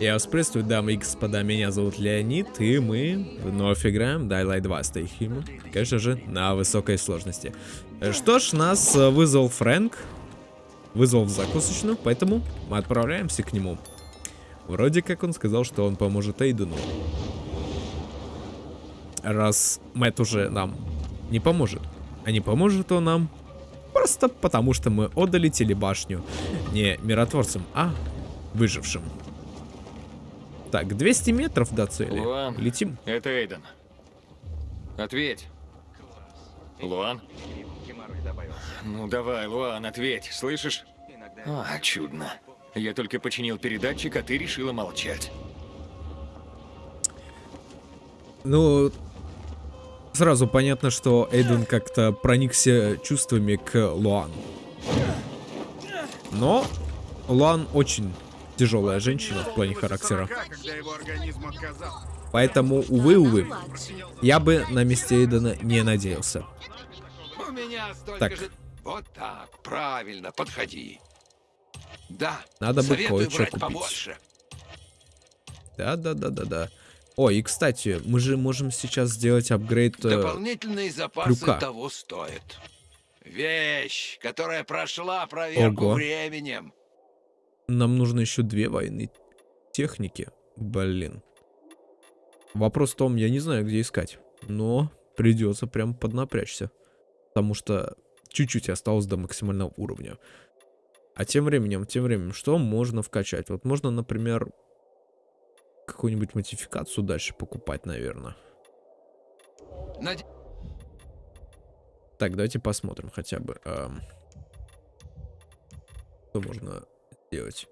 Я вас приветствую, дамы и господа, меня зовут Леонид, и мы вновь играем Daylight 2 Stay Human, конечно же, на высокой сложности. Что ж, нас э, вызвал Фрэнк, вызвал в закусочную, поэтому мы отправляемся к нему. Вроде как он сказал, что он поможет Эйдену. Раз Мэтт уже нам не поможет. А не поможет он нам просто потому, что мы отдали телебашню не миротворцам, а выжившим. Так, 200 метров до цели. Луан, Летим. это Эйден. Ответь. Луан? Ну давай, Луан, ответь, слышишь? А, чудно. Я только починил передатчик, а ты решила молчать. Ну, сразу понятно, что Эйден как-то проникся чувствами к Луан. Но Луан очень тяжелая женщина в плане характера. Поэтому, увы, увы, я бы на месте Эйдена не надеялся. Так. же... Вот так, правильно, подходи. Да, Надо бы кое-что купить. побольше. Да-да-да-да-да. Ой, и кстати, мы же можем сейчас сделать апгрейд... э, Дополнительные запасы клюка. того стоят. Вещь, которая прошла проверку Ого. временем. Нам нужно еще две военные техники. Блин. Вопрос в том, я не знаю, где искать. Но придется прям поднапрячься. Потому что чуть-чуть осталось до максимального уровня. А тем временем, тем временем, что можно вкачать? Вот можно, например, какую-нибудь модификацию дальше покупать, наверное. Наде- Так, давайте посмотрим хотя бы. ам, Что можно сделать?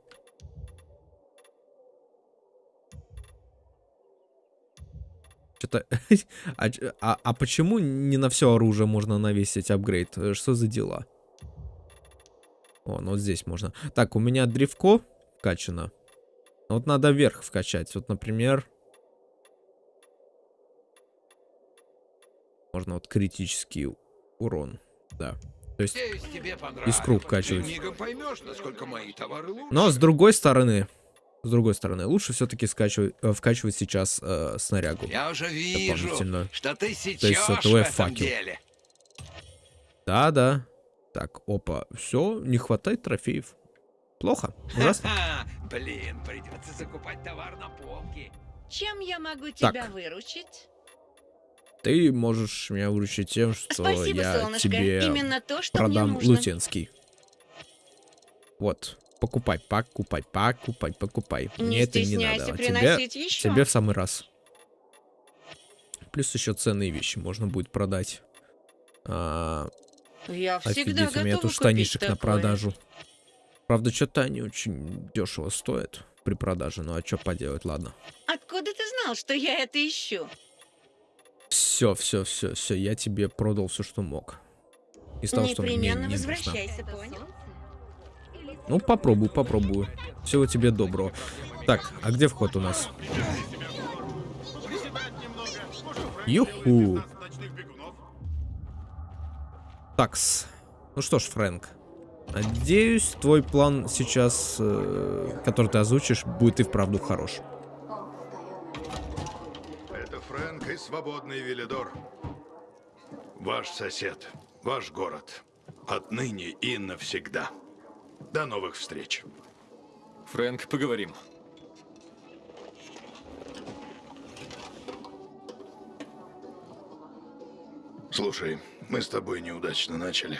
Что-то... а, а- а почему не на все оружие можно навесить апгрейд? Э, Что за дела? О, ну вот здесь можно. Так, у меня древко вкачано. Вот надо вверх вкачать. Вот, например... Можно вот критический урон. Да. То есть... Тебе понравилось. Искру вкачивать. Поймешь. Но с другой стороны, с другой стороны, лучше все-таки скачивать, э, вкачивать сейчас э, снарягу. Я уже вижу, Дополнительно. что ты есть сечешь это в этом факел. деле. Да, да. Так, опа, все, не хватает трофеев. Плохо, ужасно. Блин, придется закупать товар на полке. Чем я могу Так. тебя выручить? Ты можешь меня выручить тем, что Спасибо, я солнышко. тебе Именно то, что мне продам нужно. лутенский. Вот, покупай, покупай, покупай, покупай. Не Мне это не надо. а Тебе, еще. тебе в самый раз. Плюс еще ценные вещи можно будет продать. А, Я всегда Офигеть, у меня тут штанишек на такое. продажу. Правда, что-то они очень дешево стоят при продаже. Ну а что поделать, ладно. Откуда ты знал, что я это ищу? Все, все, все, все, я тебе продал все, что мог. Из того, что мне не нужно. возвращайся, понял? Ну, попробую, попробую. Всего тебе доброго. Так, а где вход у нас? Юху. Такс. Ну что ж, Фрэнк. Надеюсь, твой план сейчас, э, который ты озвучишь, будет и вправду хорош. Это Свободный Велидор. Ваш сосед, ваш город. Отныне и навсегда. До новых встреч. Фрэнк, поговорим. Слушай, мы с тобой неудачно начали.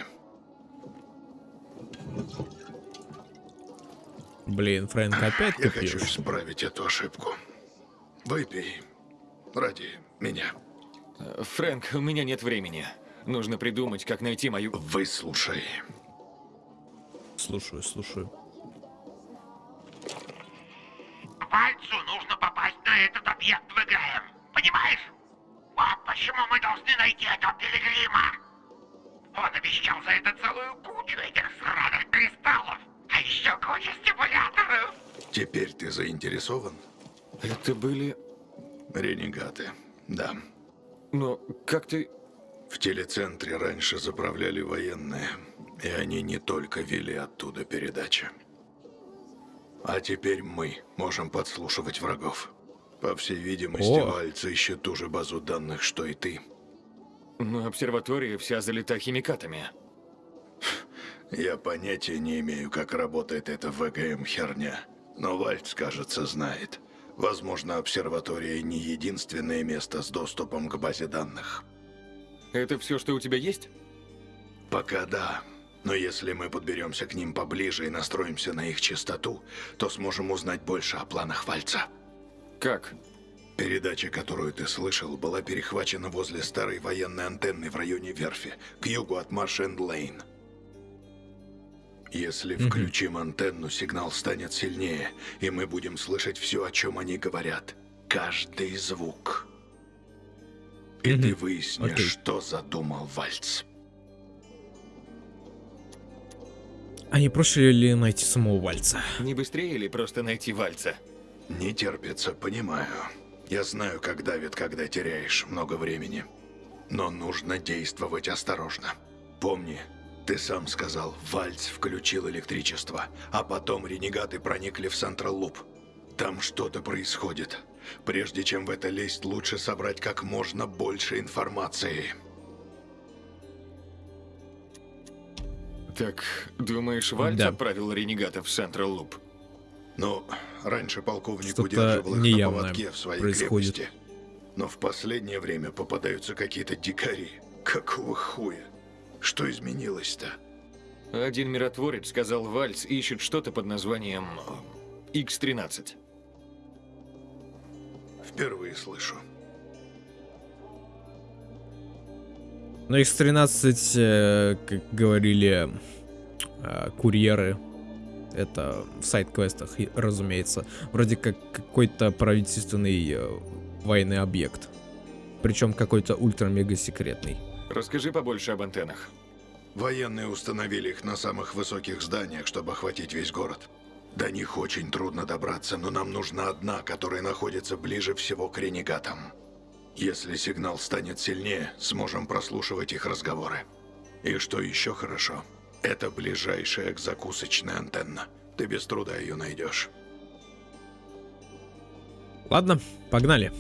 Блин, Фрэнк, опять Я хочу исправить эту ошибку. Выпей. Ради меня. Э, Фрэнк, у меня нет времени. Нужно придумать, как найти мою... Выслушай. Слушаю, слушаю. Пальцу нужно попасть на этот объект в игре. Понимаешь? Вот почему мы должны найти этого пилигрима. Он обещал за это целую кучу этих сраных кристаллов. А еще кучу стимуляторов. Теперь ты заинтересован? Это были... Ренегаты. Да. Но как ты... В телецентре раньше заправляли военные, и они не только вели оттуда передачи. А теперь мы можем подслушивать врагов. По всей видимости, О. Вальц ищет ту же базу данных, что и ты. Но обсерватория вся залита химикатами. Я понятия не имею, как работает эта ВГМ херня. Но Вальц, кажется, знает. Возможно, обсерватория не единственное место с доступом к базе данных. Это все, что у тебя есть? Пока да. Но если мы подберемся к ним поближе и настроимся на их частоту, то сможем узнать больше о планах Вальца. Как? Передача, которую ты слышал, была перехвачена возле старой военной антенны в районе верфи, к югу от Марш-энд-Лейн. Если включим антенну, сигнал станет сильнее, и мы будем слышать все, о чем они говорят. Каждый звук. И ты выяснишь, Окей. что задумал Вальц. А не проще ли найти самого Вальца? Не быстрее ли просто найти Вальца? Не терпится, понимаю. Я знаю, как давит, когда теряешь много времени. Но нужно действовать осторожно. Помни, ты сам сказал, Вальц включил электричество, а потом ренегаты проникли в Централ Луп. Там что-то происходит. Прежде чем в это лезть, лучше собрать как можно больше информации. Так, думаешь, Вальц Да. отправил ренегатов в Централ Луп? Ну, раньше полковник удерживал их на поводке в своей происходит. крепости. Но в последнее время попадаются какие-то дикари. Какого хуя? Что изменилось-то? Один миротворец сказал, Вальц ищет что-то под названием э, X-13. Впервые слышу. Но X13, э, как говорили э, курьеры, это в сайт-квестах, и, разумеется, вроде как какой-то правительственный э, военный объект. Причем какой-то ультра-мега секретный. Расскажи побольше об антеннах. Военные установили их на самых высоких зданиях, чтобы охватить весь город. До них очень трудно добраться, но нам нужна одна, которая находится ближе всего к ренегатам. Если сигнал станет сильнее, сможем прослушивать их разговоры. И что еще хорошо, это ближайшая к закусочной антенна. Ты без труда ее найдешь. Ладно, погнали.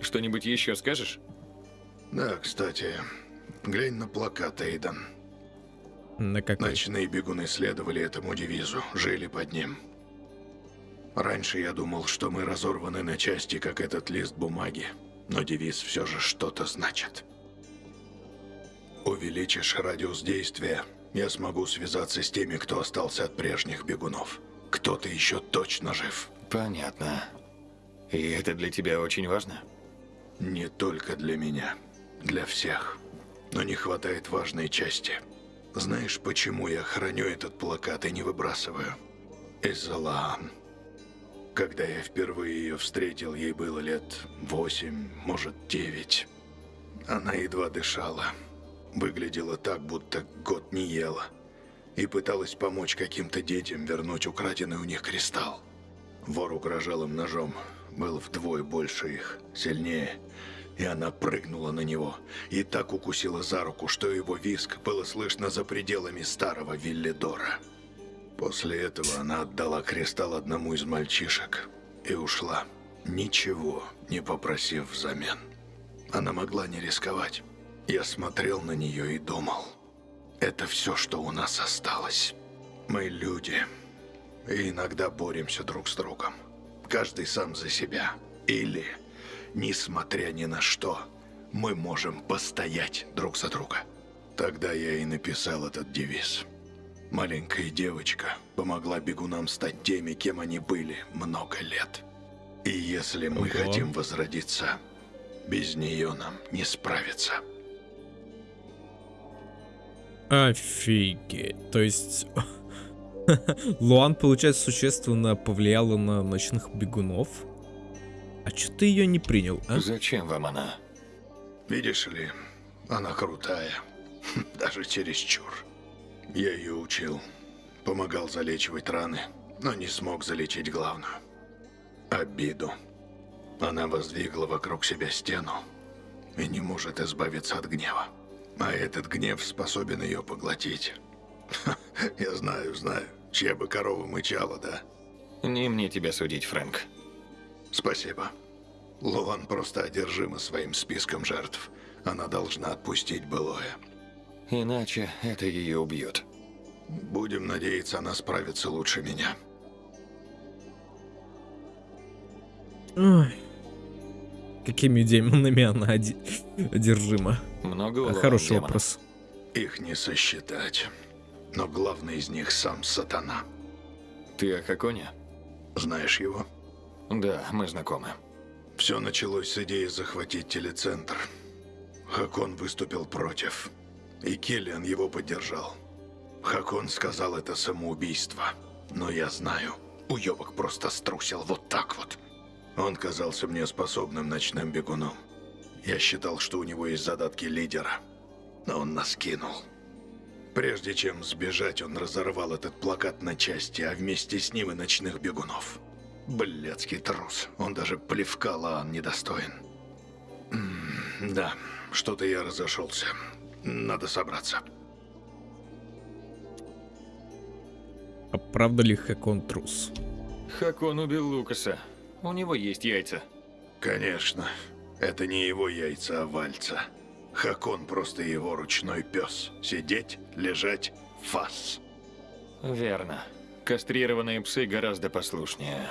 Что-нибудь еще скажешь? Да, кстати, глянь на плакат, Эйден. На какой? Ночные бегуны следовали этому девизу, жили под ним. Раньше я думал, что мы разорваны на части, как этот лист бумаги, но девиз все же что-то значит. Увеличишь радиус действия, я смогу связаться с теми, кто остался от прежних бегунов. Кто-то еще точно жив. Понятно. И это для тебя очень важно? Не только для меня, для всех. Но не хватает важной части. Знаешь, почему я храню этот плакат и не выбрасываю? Из-за Лаан. Когда я впервые ее встретил, ей было лет восемь, может, девять. Она едва дышала. Выглядела так, будто год не ела. И пыталась помочь каким-то детям вернуть украденный у них кристалл. Вор угрожал им ножом. Был вдвое больше их, сильнее. И она прыгнула на него. И так укусила за руку, что его виск было слышно за пределами старого Виллидора. После этого она отдала кристалл одному из мальчишек и ушла, ничего не попросив взамен. Она могла не рисковать. Я смотрел на нее и думал, это все, что у нас осталось. Мы люди, и иногда боремся друг с другом. Каждый сам за себя. Или, несмотря ни на что, мы можем постоять друг за друга. Тогда я и написал этот девиз. Маленькая девочка помогла бегунам стать теми, кем они были много лет. И если мы Ого. хотим возродиться, без нее нам не справиться. Офигеть. То есть... Луан, получается, существенно повлияла на ночных бегунов? А чё ты ее не принял, а? Зачем вам она? Видишь ли, она крутая. Даже чересчур. Я ее учил. Помогал залечивать раны, но не смог залечить главную. Обиду. Она воздвигла вокруг себя стену и не может избавиться от гнева. А этот гнев способен ее поглотить. Я знаю, знаю, чья бы корова мычала, да? Не мне тебя судить, Фрэнк. Спасибо. Луан просто одержима своим списком жертв. Она должна отпустить былое. Иначе это ее убьет. Будем надеяться, она справится лучше меня. Ой. Какими демонами она одержима? Много у Луан Хороший демонов? вопрос. Их не сосчитать. Но главный из них сам сатана. Ты о Хаконе? Знаешь его? Да, мы знакомы. Все началось с идеи захватить телецентр. Хакон выступил против. И Келлиан его поддержал. Хакон сказал это самоубийство. Но я знаю, уебок просто струсил вот так вот. Он казался мне способным ночным бегуном. Я считал, что у него есть задатки лидера. Но он нас кинул. Прежде чем сбежать, он разорвал этот плакат на части, а вместе с ним и ночных бегунов. Блядский трус. Он даже плевка Лаан недостоин. Да, что-то я разошелся. Надо собраться. А правда ли Хакон трус? Хакон убил Лукаса. У него есть яйца. Конечно, это не его яйца, а вальца. Хакон просто его ручной пес. Сидеть, лежать, фас. Верно. Кастрированные псы гораздо послушнее.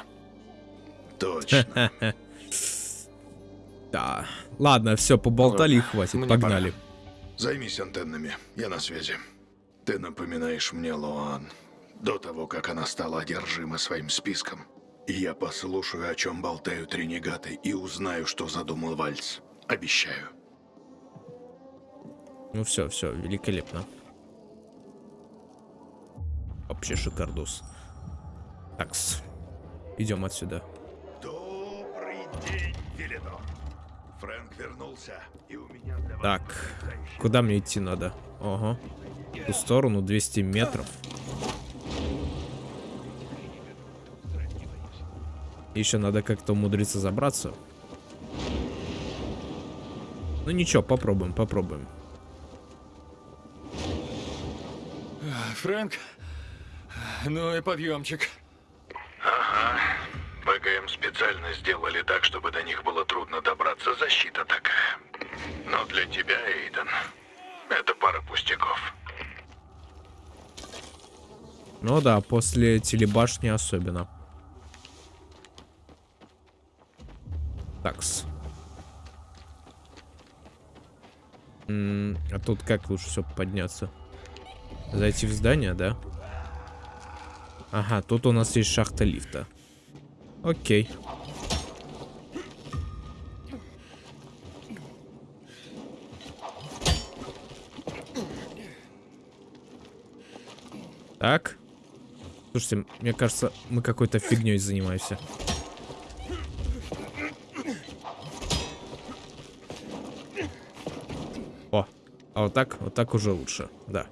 Точно. Да. Ладно, все, поболтали хватит. Погнали. Займись антеннами, я на связи. Ты напоминаешь мне Луан. До того, как она стала одержима своим списком. Я послушаю, о чем болтают ренегаты, и узнаю, что задумал Вальц. Обещаю. Ну все, все, великолепно. Вообще шикардос. Такс. Идем отсюда. Добрый день, Велидор. Фрэнк вернулся, и у меня для вас Так, куда мне идти надо? Ага. В ту сторону 200 метров. Еще надо как-то умудриться забраться. Ну ничего, попробуем, попробуем. Фрэнк? Ну и подъемчик. Специально сделали так, чтобы до них было трудно добраться. Защита такая. Но для тебя, Эйден, это пара пустяков. Ну да, после телебашни особенно. Такс. А тут как лучше все подняться? Зайти в здание, да? Ага, тут у нас есть шахта лифта. Окей. Так. Слушайте, мне кажется, мы какой-то фигней занимаемся. О, а вот так, вот так уже лучше, да.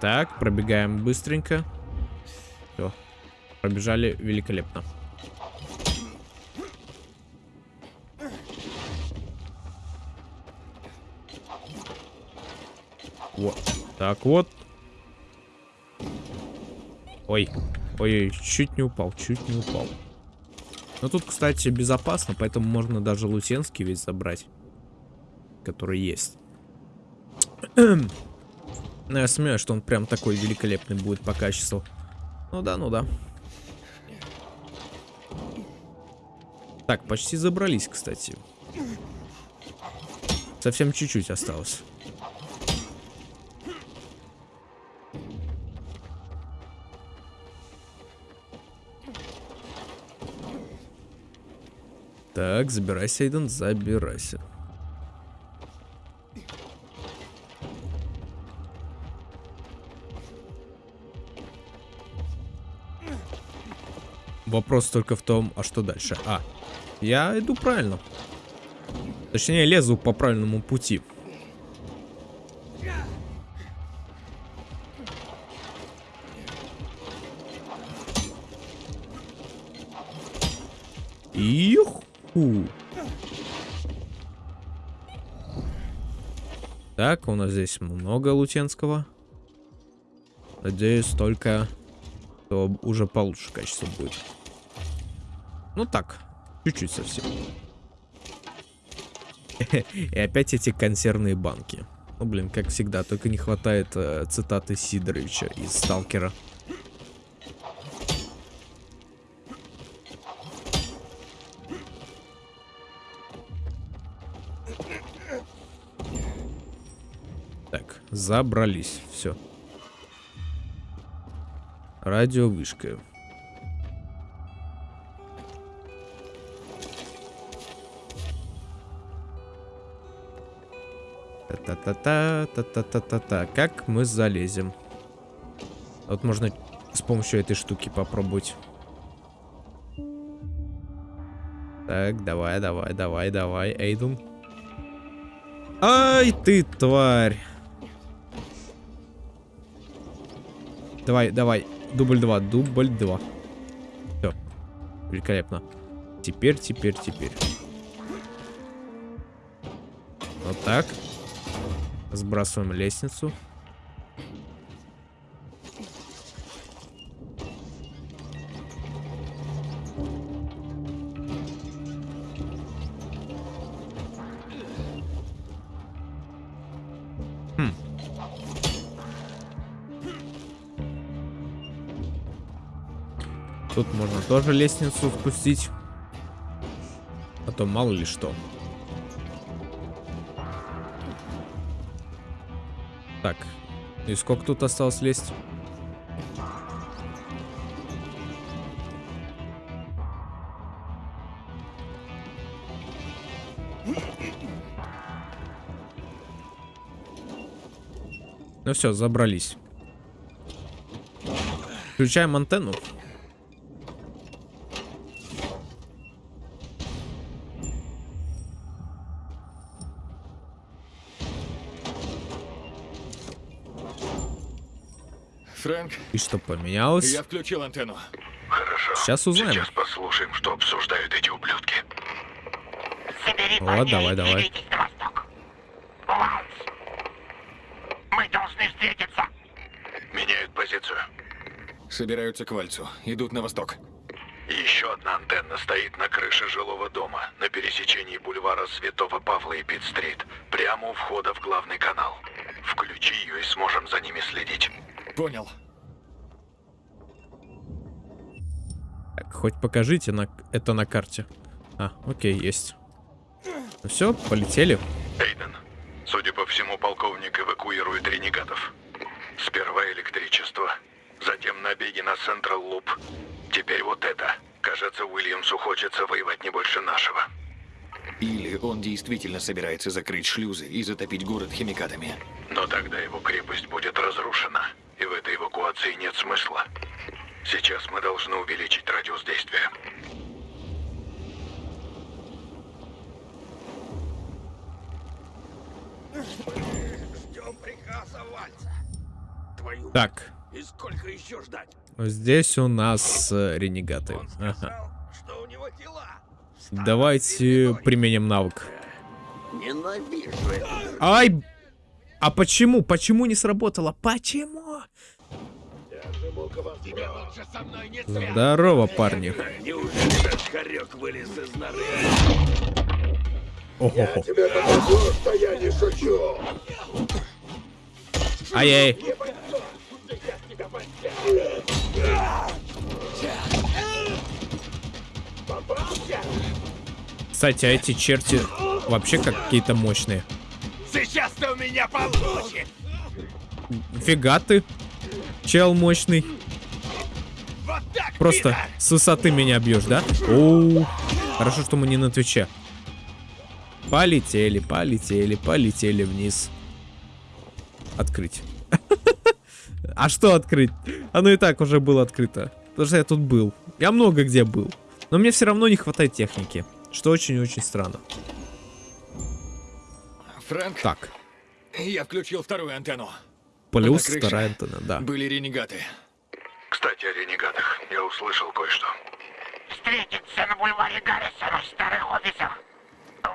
Так, пробегаем быстренько. Все. Пробежали великолепно. Вот. Так вот. Ой. Ой, чуть не упал, чуть не упал. Но тут, кстати, безопасно, поэтому можно даже лутенский весь забрать. Который есть. Но я сомневаюсь, что он прям такой великолепный будет по качеству. Ну да, ну да. Так, почти забрались, кстати. Совсем чуть-чуть осталось. Так, забирайся, Эйден, забирайся. Вопрос только в том, а что дальше? А, я иду правильно. Точнее, лезу по правильному пути. Здесь много лутенского. Надеюсь, только то уже получше качество будет. Ну так, чуть-чуть совсем. И опять эти консервные банки. Ну, блин, как всегда, только не хватает э, цитаты Сидоровича из Сталкера. Забрались, все. Радиовышка. Та-та-та-та, та-та-та-та-та. Как мы залезем? Вот можно с помощью этой штуки попробовать. Так, давай, давай, давай, давай, Эйден. Ай, ты тварь. Давай, давай. Дубль 2, дубль 2. Все. Великолепно. Теперь, теперь, теперь. Вот так. Сбрасываем лестницу. Тоже лестницу спустить. А то мало ли что. Так. И сколько тут осталось лезть? Ну все, забрались. Включаем антенну. И что поменялось? я включил антенну. Хорошо. Сейчас узнаем. Сейчас послушаем, что обсуждают эти ублюдки. Собери Вот, давай, давай. на восток. Ланс, мы должны встретиться. Меняют позицию. Собираются к Вальцу. Идут на восток. Еще одна антенна стоит на крыше жилого дома на пересечении бульвара Святого Павла и Пит-стрит, прямо у входа в главный канал. Включи ее и сможем за ними следить. Понял. Так, хоть покажите на... это на карте. А, окей, есть. Ну все, полетели. Эйден, судя по всему, полковник эвакуирует ренегатов. Сперва электричество, затем набеги на Централ Луп. Теперь вот это. Кажется, Уильямсу хочется воевать не больше нашего. Или он действительно собирается закрыть шлюзы и затопить город химикатами. Но тогда его крепость будет разрушена, и в этой эвакуации нет смысла. Сейчас мы должны увеличить радиус действия. Ждем приказа Вальца. Твою Так, и сколько еще ждать? здесь у нас э, ренегаты. Он Ага. сказал, что у него дела. Давайте применим навык. Ненавижу это. Ай! А почему? Почему не сработало? Почему? Тебе лучше со мной не Здорово, парни. Неужели этот хорек вылез из норы? Ого-го. Тебе покажу, что я не шучу. Ай-яй. Кстати, а эти черти вообще как какие-то мощные. Сейчас ты у меня получишь. Фига ты. Чел мощный. Просто с высоты меня бьешь, да? Оу. Хорошо, что мы не на Твиче. Полетели, полетели, полетели вниз. Открыть. А что открыть? Оно и так уже было открыто. Потому что я тут был. Я много где был. Но мне все равно не хватает техники. Что очень-очень странно. Фрэнк, Так. я включил вторую антенну. Плюс антенна, да. Были ренегаты. Кстати, о ренегатах. Я услышал кое-что. Встретиться на бульваре Гаррисона в старых офисах.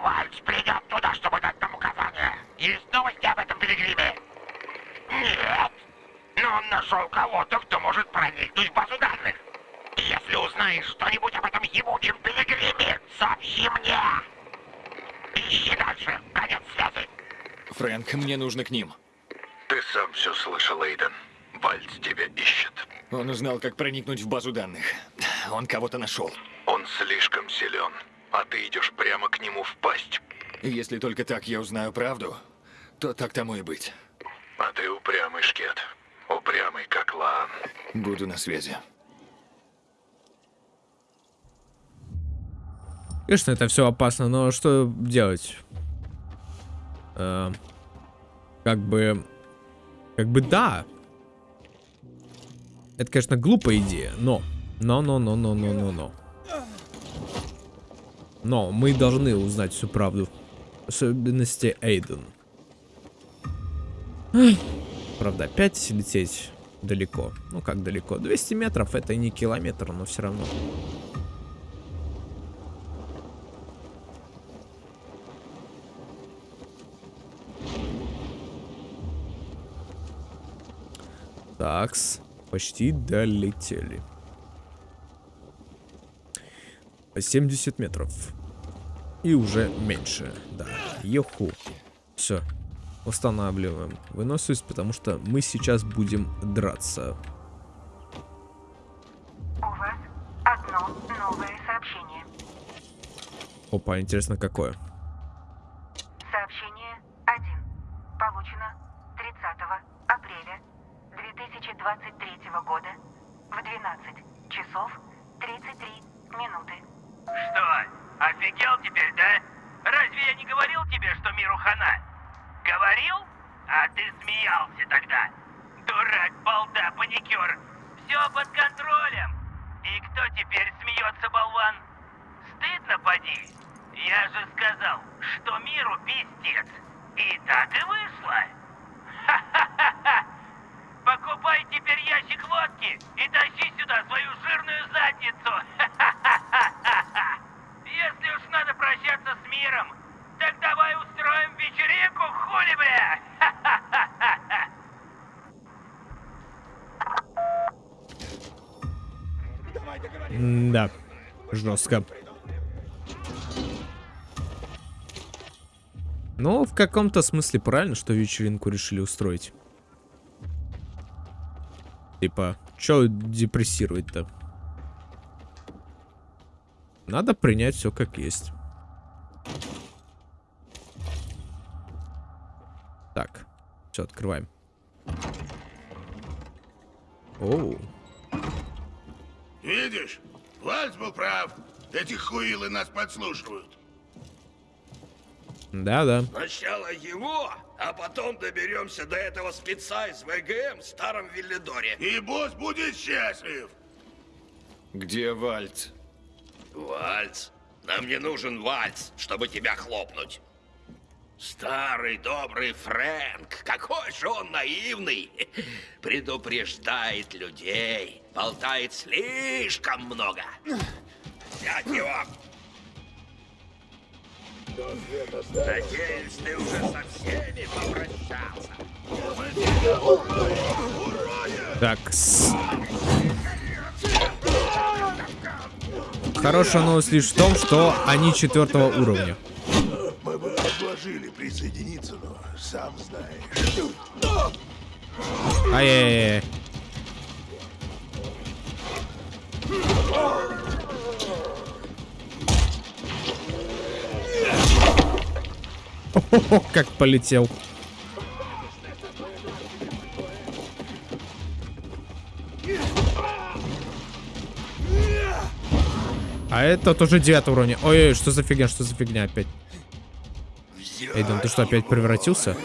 Вальц придет туда, чтобы дать нам указания. Есть новости об этом Пилигриме? Нет. Но он нашел кого-то, кто может проникнуть в базу данных. Если узнаешь что-нибудь об этом ебучем Пилигриме, сообщи мне. Ищи дальше. Конец связи. Фрэнк, мне нужно к ним. Ты сам все слышал, Эйден. Вальц тебя ищет. Он узнал, как проникнуть в базу данных. Он кого-то нашел. Он слишком силен, а ты идешь прямо к нему в пасть. Если только так я узнаю правду, то так тому и быть. А ты упрямый шкет. Упрямый, как Лаан. Буду на связи. Конечно, это все опасно, но что делать? Э, как бы... Как бы да. Это, конечно, глупая идея, но... Но, но, мы должны узнать всю правду. Особенности Эйден. Правда, опять лететь далеко. Ну, как далеко? 200 метров это не километр, но все равно. Такс, почти долетели. 70 метров. И уже меньше, да. Еху. Все. Устанавливаем выносливость, потому что мы сейчас будем драться. У вас одно новое сообщение. Опа, интересно какое. Сообщение 1. Получено 30 апреля 2023 года в 12 часов 33 минуты. Что, офигел теперь, да? Разве я не говорил тебе, что миру хана? Говорил? А ты смеялся тогда. Дурак, балда, паникер. Все под контролем. И кто теперь смеется, болван? Стыдно, поди. Я же сказал, что миру пиздец. И так и вышло. Ха-ха-ха-ха. Покупай теперь ящик водки и тащи сюда свою жирную задницу. Ха-ха-ха-ха-ха. Если уж надо прощаться с миром, так давай устроим вечеринку, хули, бля! Ха-ха-ха-ха-ха. Да, жестко. Ну, в каком-то смысле правильно, что вечеринку решили устроить. Типа, чё депрессировать-то? Надо принять все как есть. Так, все, открываем. Оу. Эти хуилы нас подслушивают. Да-да. Сначала его, а потом доберемся до этого спеца из ВГМ в старом Виллидоре. И босс будет счастлив. Где Вальц? Вальц? Нам не нужен вальц, чтобы тебя хлопнуть. Старый добрый Фрэнк, какой же он наивный. Предупреждает людей, болтает слишком много. Взять его! Надеюсь, ты уже со всеми попрощался. Так. с- Хорошая новость лишь в том, что они четвертого уровня. Мы бы предложили присоединиться, но сам знаешь. Ай-яй-яй. Как полетел. А это тоже девятый уровень. Ой-ой, что за фигня, что за фигня опять? Эйден, ты что, опять превратился?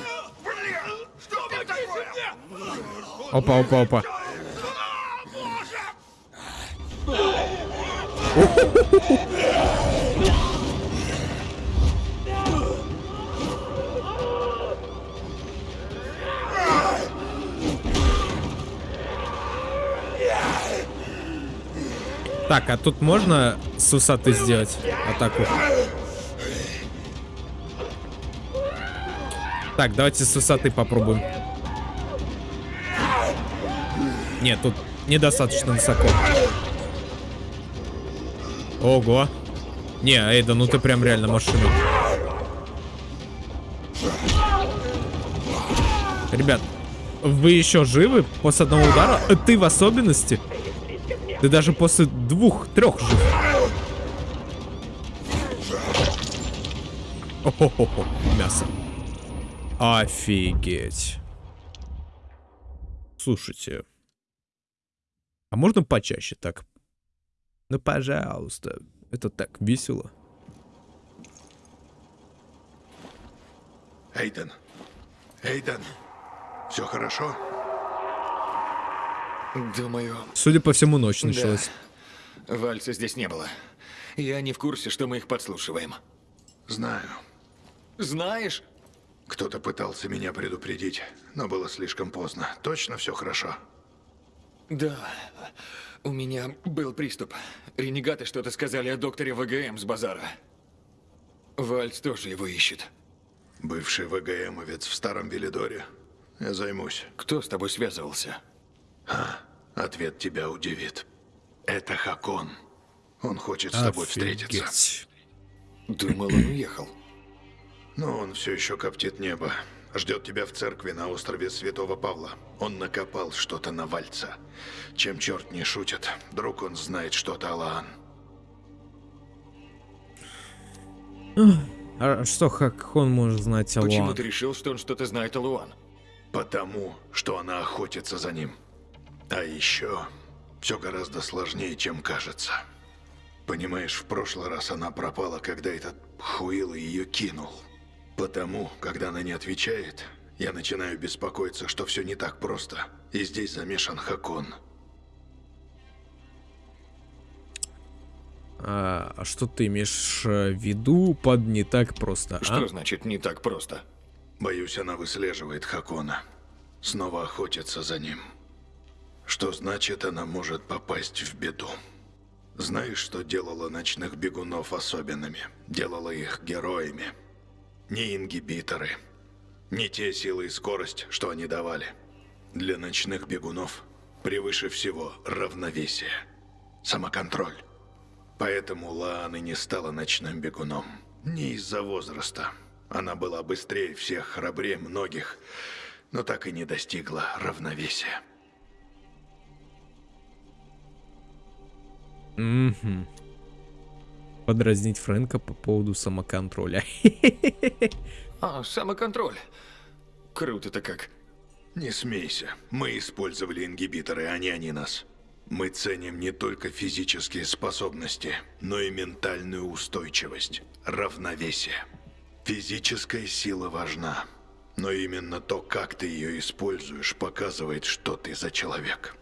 Опа, опа, опа. Так, а тут можно с высоты сделать атаку? Так, давайте с высоты попробуем. Нет, тут недостаточно высоко. Ого. Не, Эйда, ну ты прям реально машина. Ребят, вы еще живы после одного удара? Ты в особенности? Ты даже после двух-трех жив. О-хо-хо-хо, мясо. Офигеть. Слушайте. А можно почаще так? Ну, пожалуйста. Это так весело. Эйден. Эйден. Все хорошо? Думаю, Судя по всему, ночь началась. Вальца здесь не было. Я не в курсе, что мы их подслушиваем. Знаю. Знаешь? Кто-то пытался меня предупредить, но было слишком поздно. Точно все хорошо? Да. У меня был приступ. Ренегаты что-то сказали о докторе ВГМ с базара. Вальц тоже его ищет. Бывший ВГМовец в старом Велидоре. Я займусь. Кто с тобой связывался? Ответ тебя удивит. Это Хакон. Он хочет с тобой встретиться. Офигеть. Думал, он уехал. Но он все еще коптит небо. Ждет тебя в церкви на острове Святого Павла. Он накопал что-то на Вальца. Чем черт не шутит, вдруг он знает что-то о Лаан. А что, как он может знать о Почему ты решил, что он что-то знает о Луан? Потому, что она охотится за ним. А еще все гораздо сложнее, чем кажется. Понимаешь, в прошлый раз она пропала, когда этот хуил ее кинул. Потому, когда она не отвечает, я начинаю беспокоиться, что все не так просто. И здесь замешан Хакон. А, а что ты имеешь э, в виду под не так просто, Что а? значит не так просто? Боюсь, она выслеживает Хакона. Снова охотится за ним. Что значит, она может попасть в беду. Знаешь, что делало ночных бегунов особенными? Делало их героями. Не ингибиторы. Не те силы и скорость, что они давали. Для ночных бегунов превыше всего равновесие. Самоконтроль. Поэтому Лаан и не стала ночным бегуном. Не из-за возраста. Она была быстрее всех, храбрее многих, но так и не достигла равновесия. Мгм. Подразнить Фрэнка по поводу самоконтроля. А, самоконтроль. Круто-то как. Не смейся. Мы использовали ингибиторы, а не они нас. Мы ценим не только физические способности, но и ментальную устойчивость, равновесие. Физическая сила важна, но именно то, как ты ее используешь, показывает, что ты за человек.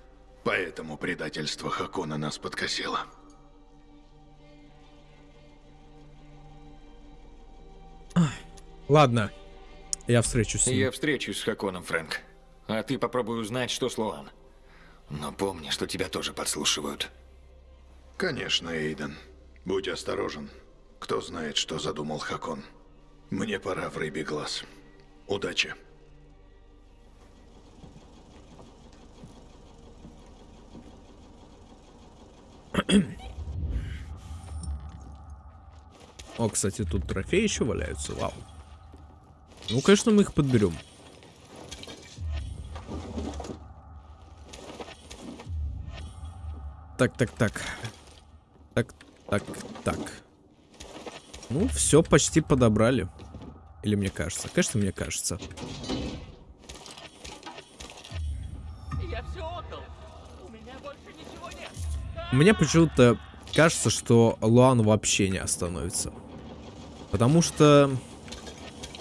Поэтому предательство Хакона нас подкосило. Ладно, я встречусь с ним. Я встречусь с Хаконом, Фрэнк. А ты попробуй узнать, что с Луан. Но помни, что тебя тоже подслушивают. Конечно, Эйден. Будь осторожен. Кто знает, что задумал Хакон. Мне пора в рыбий глаз. Удачи. О, кстати, тут трофеи еще валяются, вау. Ну, конечно, мы их подберем. Так, так, так. Так, так, так. Ну, все почти подобрали. Или мне кажется? Конечно, мне кажется. Мне почему-то кажется, что Луан вообще не остановится. Потому что...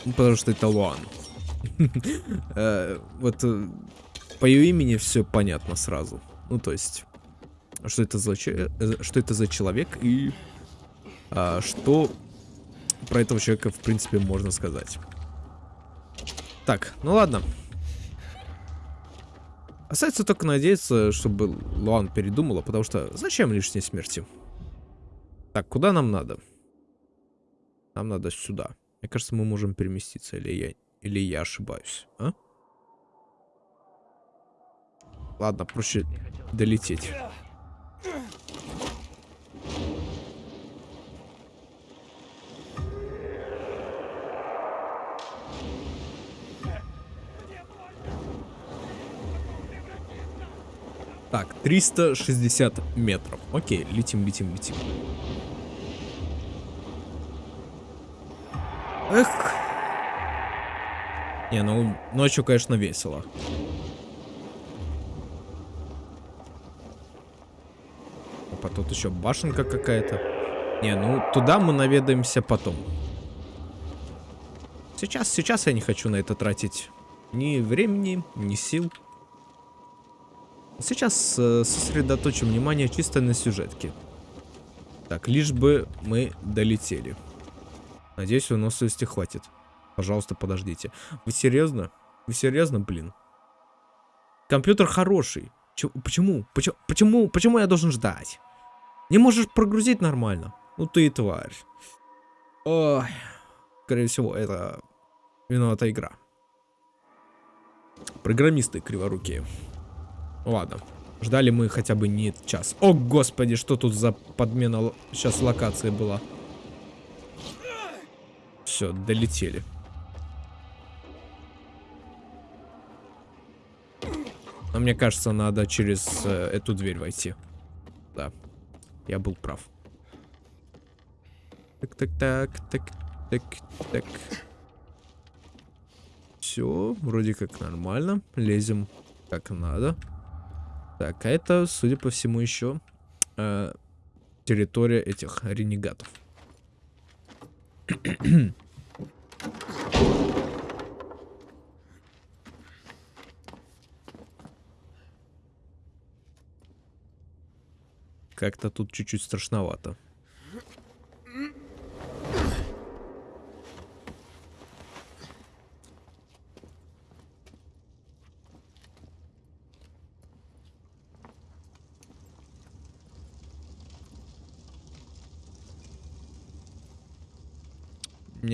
ну, потому что это Луан. Э, Вот э, по ее имени все понятно сразу. Ну, то есть, что это за, э, что это за человек и а, что про этого человека, в принципе, можно сказать. Так, ну ладно. Остается только надеяться, чтобы Луан передумала, потому что зачем лишние смерти? Так, куда нам надо? Нам надо сюда. Мне кажется, мы можем переместиться, или я, Или я ошибаюсь, а? Ладно, проще долететь. Так, 360 метров. Окей, летим, летим, летим. Эх. Не, ну ночью, конечно, весело. Опа, тут еще башенка какая-то. Не, ну туда мы наведаемся потом. Сейчас, сейчас я не хочу на это тратить ни времени, ни сил. Сейчас э, сосредоточим внимание чисто на сюжетке. Так, лишь бы мы долетели. Надеюсь, выносливости хватит. Пожалуйста, подождите. Вы серьезно? Вы серьезно, блин? Компьютер хороший. Ч почему? Почему? Почему? Почему я должен ждать? Не можешь прогрузить нормально? Ну ты и тварь. Ой. Скорее всего, это виновата игра. Программисты криворукие. Ладно. Ждали мы хотя бы не час. О, господи, что тут за подмена сейчас локации была? Все, долетели. Но мне кажется, надо через э, эту дверь войти. Да, я был прав. Так, так, так, так, так, так. Все, вроде как нормально. Лезем как надо. Так, а это, судя по всему, еще э, территория этих ренегатов. Как-то тут чуть-чуть страшновато.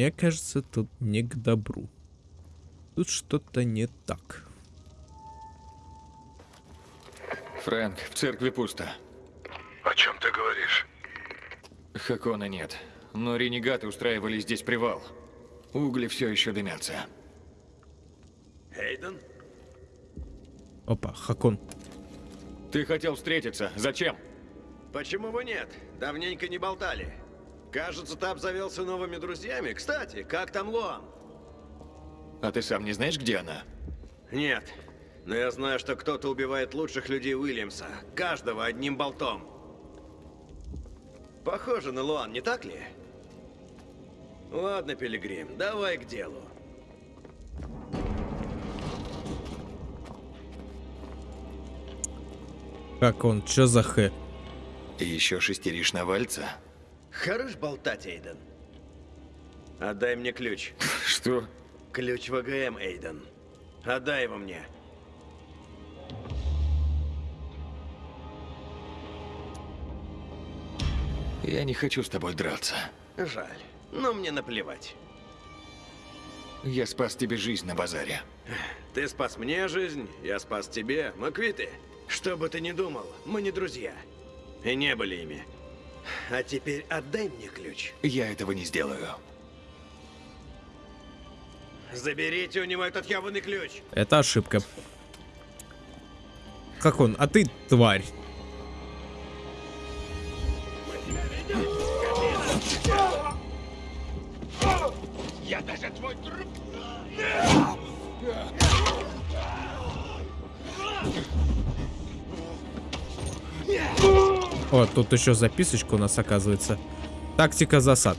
Мне кажется, тут не к добру. Тут что-то не так. Фрэнк, в церкви пусто. О чем ты говоришь? Хакона нет. Но ренегаты устраивали здесь привал. Угли все еще дымятся. Эйден? Опа, Хакон. Ты хотел встретиться. Зачем? Почему бы нет? Давненько не болтали. Кажется, ты обзавелся новыми друзьями. Кстати, как там Луан? А ты сам не знаешь, где она? Нет. Но я знаю, что кто-то убивает лучших людей Уильямса. Каждого одним болтом. Похоже на Луан, не так ли? Ладно, Пилигрим, давай к делу. Как он? Чё за х? И еще шестеришь на вальца? Хорош болтать, Эйден. Отдай мне ключ. Что? Ключ ВГМ, Эйден. Отдай его мне. Я не хочу с тобой драться. Жаль, но мне наплевать. Я спас тебе жизнь на базаре. Ты спас мне жизнь, я спас тебе. Мы квиты. Что бы ты ни думал, мы не друзья. И не были ими. А теперь отдай мне ключ. Я этого не сделаю. Заберите у него этот ебаный ключ. Это ошибка. Как он? А ты тварь. Я даже твой труп... О, тут еще записочка у нас оказывается. Тактика засад.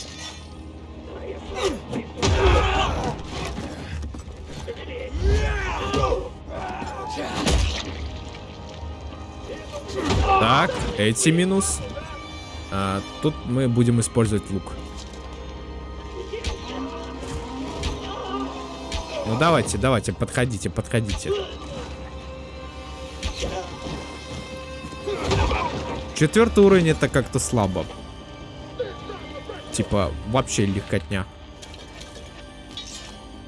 Так, эти минус. А, тут мы будем использовать лук. Ну давайте, давайте, подходите, подходите. Четвертый уровень это как-то слабо. Типа, вообще легкотня.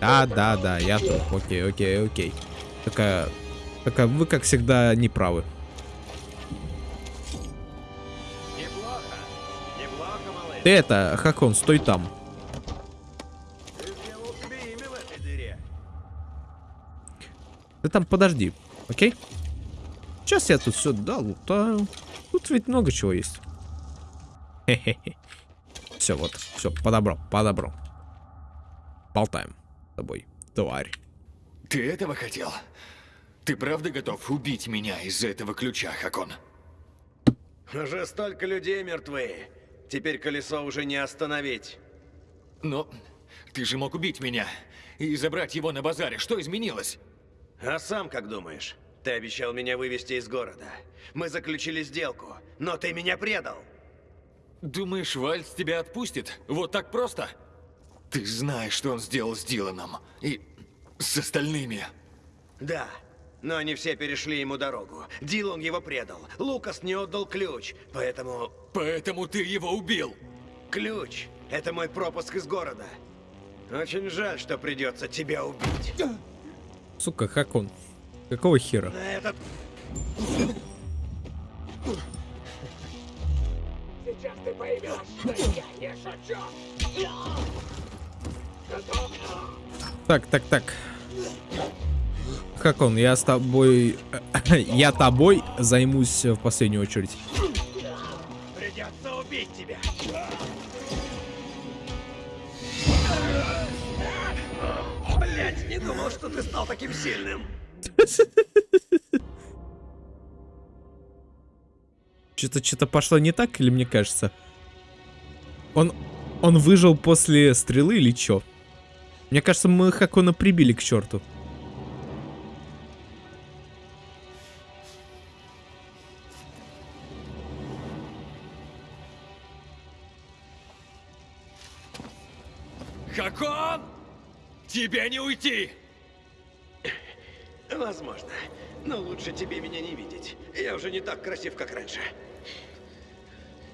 Да, да, да, я тут. Окей, окей, окей. Такая, такая, вы как всегда не правы. Неплохо. Неплохо, малыш. Ты это, Хакон, стой там. Ты там подожди, окей? Сейчас я тут все долутаю. Тут ведь много чего есть. Хе-хе-хе. Все, вот, все, подобрал, подобрал. Болтаем с тобой, тварь. Ты этого хотел? Ты правда готов убить меня из-за этого ключа, Хакон? Уже столько людей мертвы. Теперь колесо уже не остановить. Но ты же мог убить меня и забрать его на базаре. Что изменилось? А сам как думаешь? Ты обещал меня вывести из города. Мы заключили сделку, но ты меня предал. Думаешь, Вальц тебя отпустит? Вот так просто? Ты знаешь, что он сделал с Диланом. И с остальными. Да, но они все перешли ему дорогу. Дилан его предал. Лукас не отдал ключ, поэтому... Поэтому ты его убил. Ключ — это мой пропуск из города. Очень жаль, что придется тебя убить. Сука, Хакон. Какого хера? Сейчас ты поймешь, что я не шучу. Готов? Так, так, так. Хакон, я с тобой... я тобой займусь в последнюю очередь. Придется убить тебя. Блять, не думал, что ты стал таким сильным. Что-то что-то пошло не так, или мне кажется? Он... Он выжил после стрелы или чё? Мне кажется, мы Хакона прибили к черту. Хакон! Тебе не уйти! Возможно. Но лучше тебе меня не видеть. Я уже не так красив, как раньше.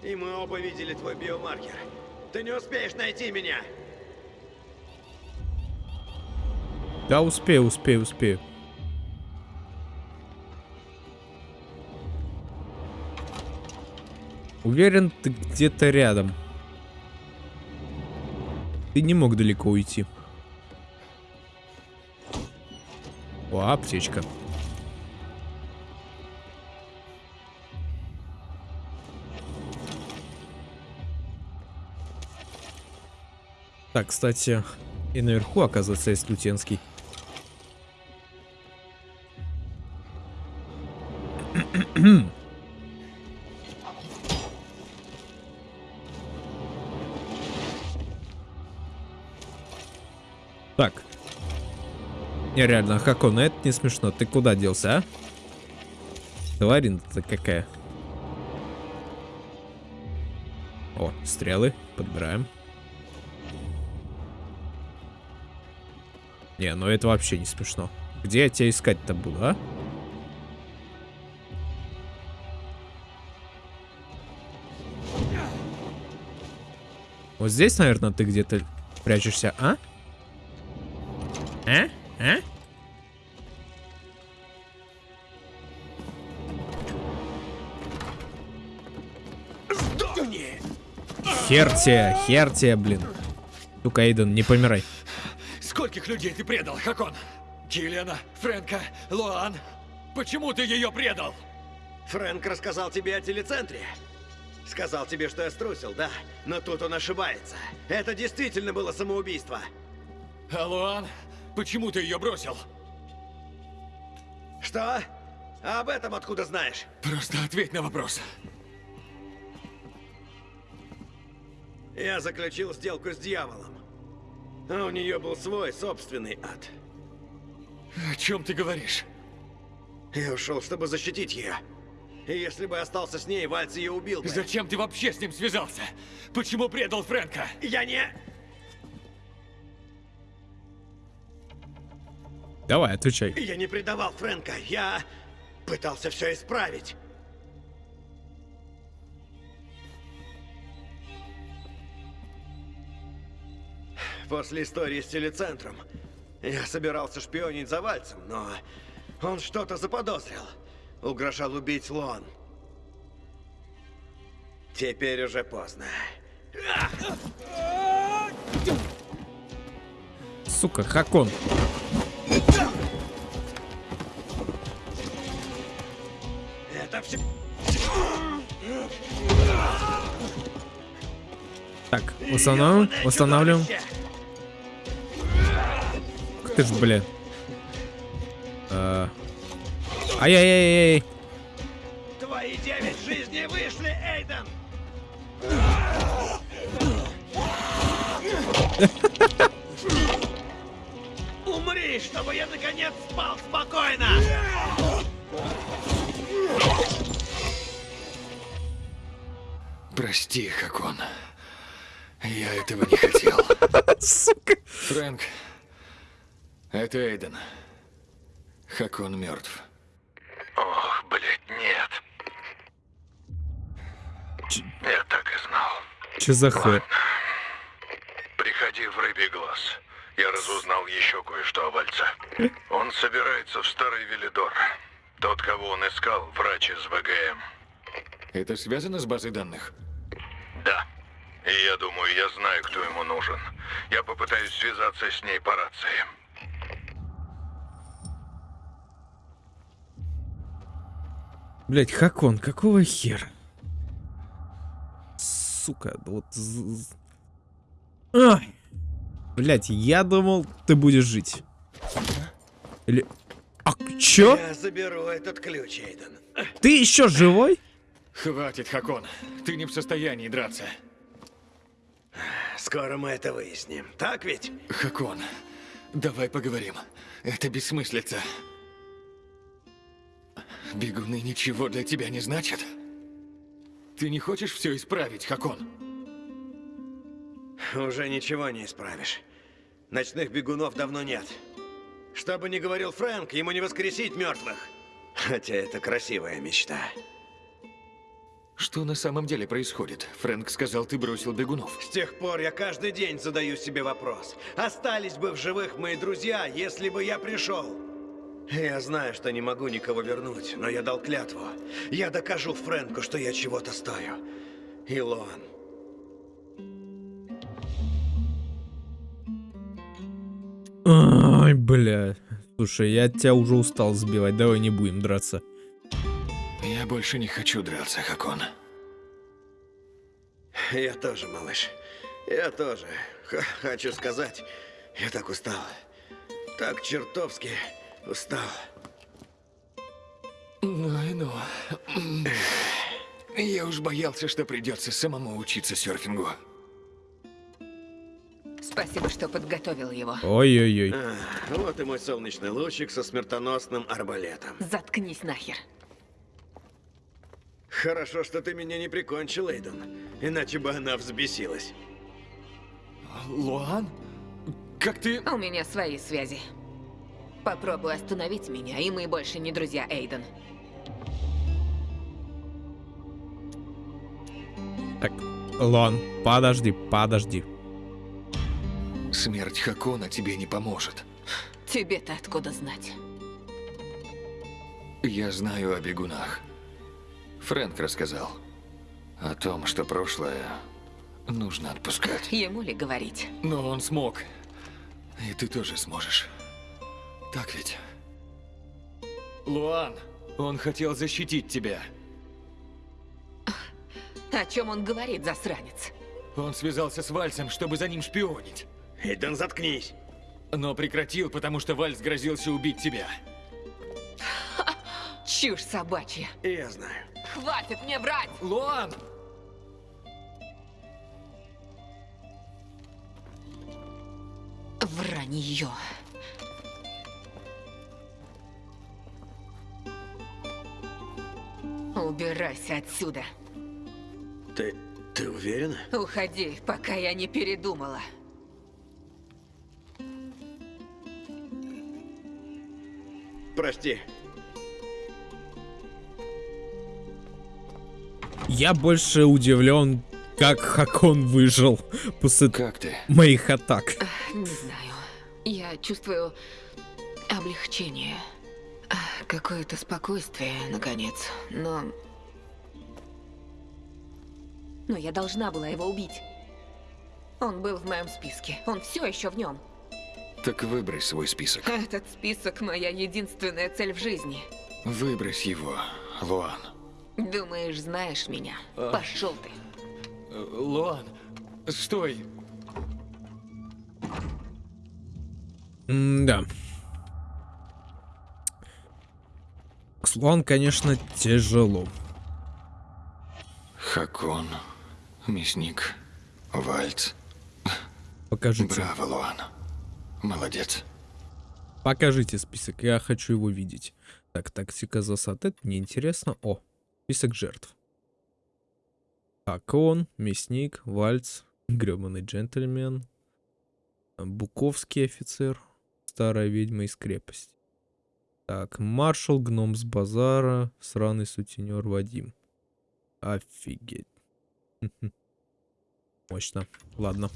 И мы оба видели твой биомаркер. Ты не успеешь найти меня. Да, успею, успею, успею. Уверен, ты где-то рядом. Ты не мог далеко уйти. Аптечка. Так, кстати, и наверху, оказывается, есть Лютенский. Нереально, Хакон, это не смешно. Ты куда делся, а? Тварин-то какая. О, стрелы. Подбираем. Не, ну это вообще не смешно. Где я тебя искать-то буду, а? Вот здесь, наверное, ты где-то прячешься, а? А? А? Хер тебе, хер тебе, блин. Сука, Эйден, не помирай. Скольких людей ты предал, Хакон? Киллиана, Фрэнка, Луан? Почему ты ее предал? Фрэнк рассказал тебе о телецентре. Сказал тебе, что я струсил, да. Но тут он ошибается. Это действительно было самоубийство. А Луан? Почему ты ее бросил? Что? А об этом откуда знаешь? Просто ответь на вопрос. Я заключил сделку с дьяволом. А у нее был свой собственный ад. О чем ты говоришь? Я ушел, чтобы защитить ее. И если бы остался с ней, Вальц ее убил бы. Зачем ты вообще с ним связался? Почему предал Фрэнка? Я не... Давай, отвечай. Я не предавал Фрэнка. Я пытался все исправить. После истории с телецентром Я собирался шпионить за Вальцем, но он что-то заподозрил. Угрожал убить Лон. Теперь уже поздно. Сука, Хакон. Это все... Так, устанавливаем, устанавливаем. Ты ж, блин. А. Ай-яй-яй-яй. Твои девять жизней вышли, Эйден! Умри, чтобы я наконец спал спокойно! Прости, Хакон. Я этого не хотел. Сука. Фрэнк, это Эйден. Хакон мертв. Ох, блядь, нет. Я так и знал. Че за хэ? Приходи в рыбий глаз. Я разузнал еще кое-что о Вальце. Он собирается в Старый Велидор. Тот, кого он искал, врач из ВГМ. Это связано с базой данных? Да. И я думаю, я знаю, кто ему нужен. Я попытаюсь связаться с ней по рации. Блять, Хакон, какого хера? Сука, вот... Ай! Блять, я думал, ты будешь жить. Или... А чё? Я заберу этот ключ, Эйден. Ты еще живой? Хватит, Хакон. Ты не в состоянии драться. Скоро мы это выясним. Так ведь? Хакон, давай поговорим. Это бессмыслица. Бегуны ничего для тебя не значат? Ты не хочешь все исправить, Хакон? Уже ничего не исправишь. Ночных бегунов давно нет. Что бы ни говорил Фрэнк, ему не воскресить мертвых. Хотя это красивая мечта. Что на самом деле происходит? Фрэнк сказал, ты бросил бегунов. С тех пор я каждый день задаю себе вопрос. Остались бы в живых мои друзья, если бы я пришел? Я знаю, что не могу никого вернуть, но я дал клятву. Я докажу Фрэнку, что я чего-то стою. Илон. Ай, бля. Слушай, я тебя уже устал сбивать, давай не будем драться. Я больше не хочу драться, Хакон. Я тоже, малыш. Я тоже. Х- хочу сказать, я так устал. Так чертовски устал. Ну и ну. Я уж боялся, что придется самому учиться серфингу. Спасибо, что подготовил его. Ой-ой-ой. А, вот и мой солнечный лучик со смертоносным арбалетом. Заткнись нахер. Хорошо, что ты меня не прикончил, Эйден. Иначе бы она взбесилась. Луан? Как ты... У меня свои связи. Попробуй остановить меня, и мы больше не друзья, Эйден. Так, Лон, подожди, подожди. Смерть Хакона тебе не поможет. Тебе-то откуда знать? Я знаю о бегунах. Фрэнк рассказал. О том, что прошлое нужно отпускать. Ему ли говорить? Но он смог. И ты тоже сможешь. Так ведь? Луан, он хотел защитить тебя. О чем он говорит, засранец? Он связался с Вальсом, чтобы за ним шпионить. Эйден, заткнись. Но прекратил, потому что Вальс грозился убить тебя. Чушь собачья. Я знаю. Хватит мне врать! Луан! Вранье. Убирайся отсюда. Ты... ты уверена? Уходи, пока я не передумала. Прости. Я больше удивлен, как Хакон выжил после Как ты? моих атак. Не знаю. Я я чувствую облегчение. Какое-то спокойствие, наконец. Но... Но я должна была его убить. Он был в моем списке. Он все еще в нем. Так выбрось свой список. Этот список моя единственная цель в жизни. Выбрось его, Луан. Думаешь, знаешь меня? А. Пошел ты. Луан, стой. Да. Слон, конечно, тяжело. Хакон, мясник, Вальц. Покажите. Браво, Луан. Молодец. Покажите список, я хочу его видеть. Так, тактика засад, это неинтересно. О, список жертв. Хакон, мясник, Вальц, гребаный джентльмен, Буковский офицер, старая ведьма из крепости. Так, маршал, гном с базара, сраный сутенер Вадим. Офигеть. Мощно. Ладно.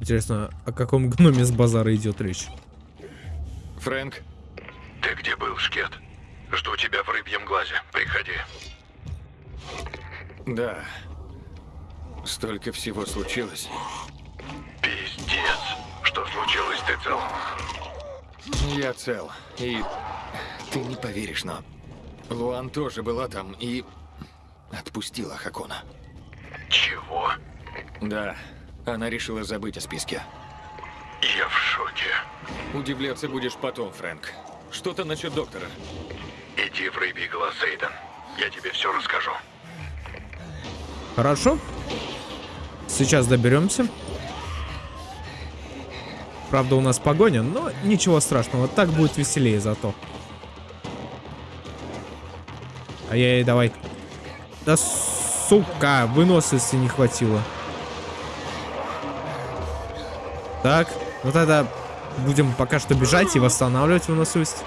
Интересно, о каком гноме с базара идет речь? Фрэнк, Ты где был, Шкет? Жду тебя в рыбьем глазе. Приходи. да. Столько всего случилось. Что случилось, ты цел? Я цел. И ты не поверишь, но Луан тоже была там и отпустила Хакона. Чего? Да, она решила забыть о списке. Я в шоке. Удивляться будешь потом, Фрэнк. Что-то насчет доктора. Иди в рыбий глаз, Эйден. Я тебе все расскажу. Хорошо. Сейчас доберемся. Правда, у нас погоня, но ничего страшного. Так будет веселее зато. Ай-яй, давай. Да сука, выносливости не хватило. Так, ну тогда будем пока что бежать и восстанавливать выносливость.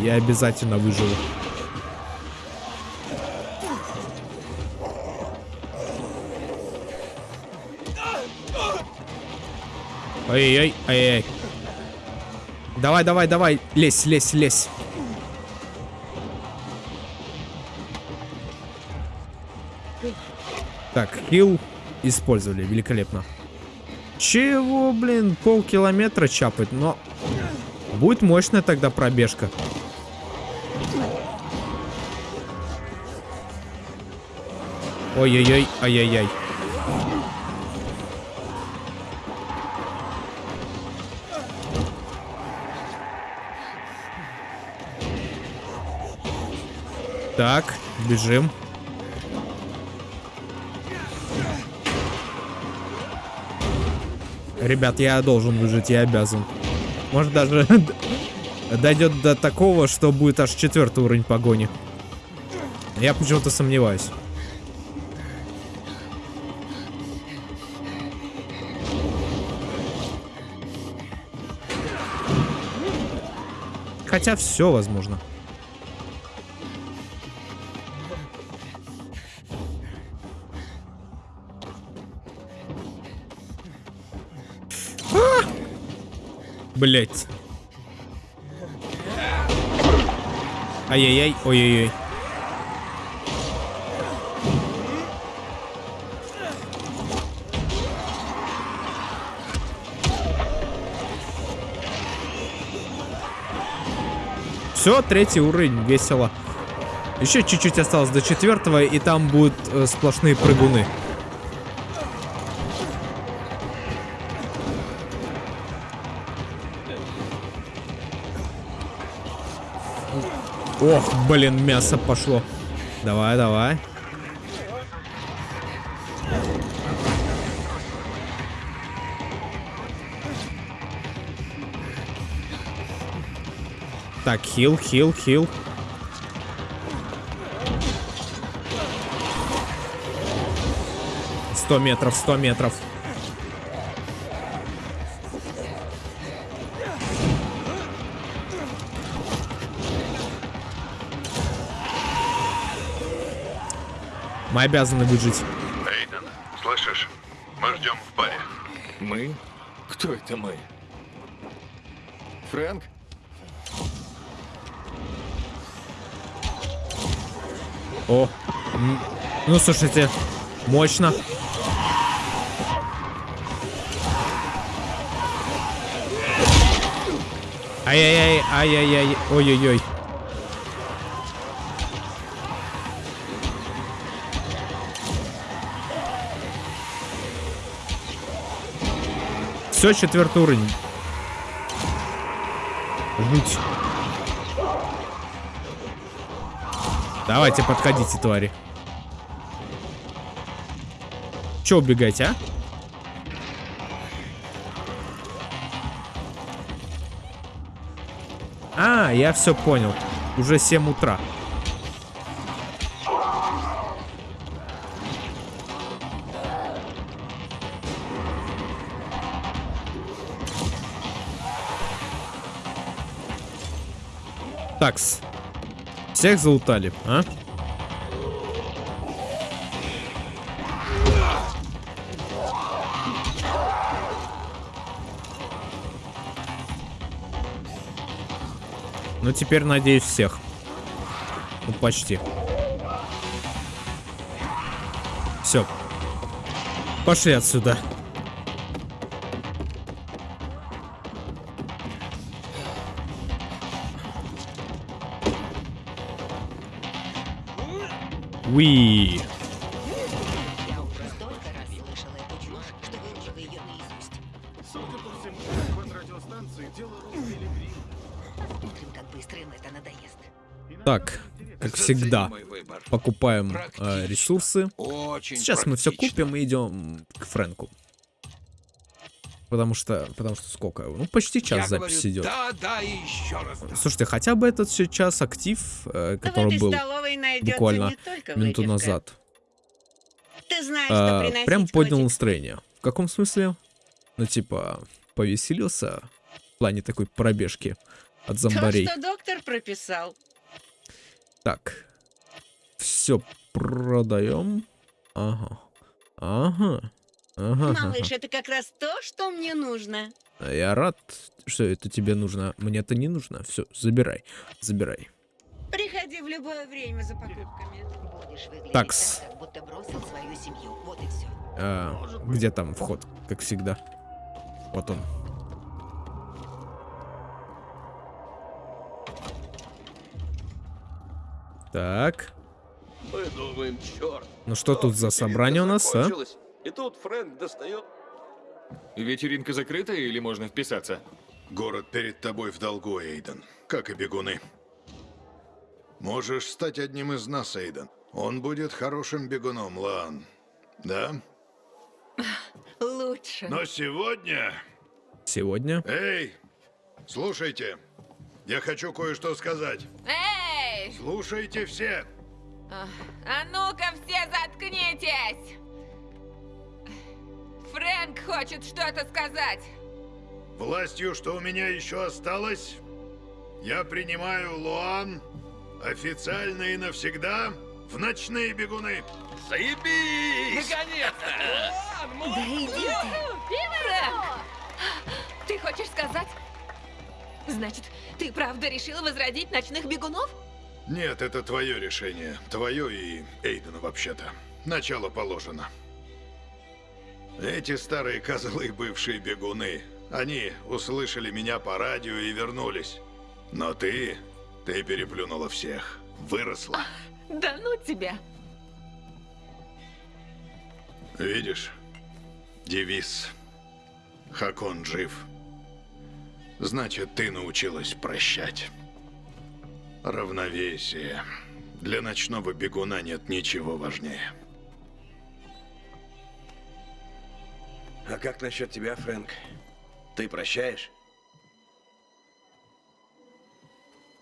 Я обязательно выживу. Ай-яй, ай-яй. Давай, давай, давай, лезь, лезь, лезь. Так, хил использовали, великолепно. Чего, блин, полкилометра чапать, но... Будет мощная тогда пробежка. Ой-ой-ой, ай-яй-яй. Так, бежим. Ребят, я должен выжить, я обязан. Может даже дойдет до такого, что будет аж четвертый уровень погони. Я почему-то сомневаюсь. Хотя все возможно. Блять. Ай-яй-яй, ой-ой-ой. Все, третий уровень, весело. Еще чуть-чуть осталось до четвертого, и там будут э, сплошные прыгуны. Ох, блин, мясо пошло. Давай, давай. Так, хил, хил, хил. Сто метров, сто метров. Мы обязаны выжить. Эйден, слышишь? Мы ждем в баре. Мы? Кто это мы? Фрэнк? О, ну слушайте, мощно. Ай-яй-яй, ай-яй-яй, ой-ой-ой. Все, четвертый уровень. Жуть. Давайте, подходите, твари. Че убегаете, а? А, я все понял. Уже 7 утра. Такс. Всех залутали, а? Ну, теперь, надеюсь, всех. Ну, почти. Все. Пошли отсюда. Надоест. Так, как всегда, покупаем э, ресурсы. Очень Сейчас мы все купим и идем к Фрэнку. Потому что, потому что сколько? Ну, почти час Я запись говорю, идет. Да, да и еще раз. да. Слушайте, хотя бы этот сейчас актив, э, который этой был найдется буквально минуту назад, Ты знаешь, что э, приносить прям поднял котик. настроение. В каком смысле? Ну, типа, повеселился в плане такой пробежки от зомбарей. То, что доктор прописал. Так. Все продаем. Ага. Ага. Ага. ага. Малыш, это как раз то, что мне нужно. Я рад, что это тебе нужно. Мне это не нужно. Все, забирай. Забирай. Приходи в любое время за покупками. Будешь выглядеть Такс. так, как будто бросил свою семью. Вот и все. А, где там вход, как всегда? Вот он. Так. Мы думаем, черт. Ну что тут за собрание у нас, а? И тут Фрэнк достает. Вечеринка закрыта или можно вписаться? Город перед тобой в долгу, Эйден. Как и бегуны. Можешь стать одним из нас, Эйден. Он будет хорошим бегуном, Лан. Да? Лучше. Но сегодня... Сегодня? Эй, слушайте. Я хочу кое-что сказать. Эй! Слушайте все. А а ну-ка все заткнитесь! Фрэнк хочет что-то сказать. Властью, что у меня еще осталось, я принимаю Луан официально и навсегда в ночные бегуны. Заебись! Наконец-то! Да иди ты! Фрэнк! Ты хочешь сказать? Значит, ты правда решила возродить ночных бегунов? Нет, это твое решение. Твое и Эйдена вообще-то. Начало положено. Эти старые козлы, бывшие бегуны, они услышали меня по радио и вернулись. Но ты, ты переплюнула всех. Выросла. Да ну тебя! Видишь? Девиз. Хакон жив. Значит, ты научилась прощать. Равновесие. Для ночного бегуна нет ничего важнее. А как насчет тебя, Фрэнк? Ты прощаешь?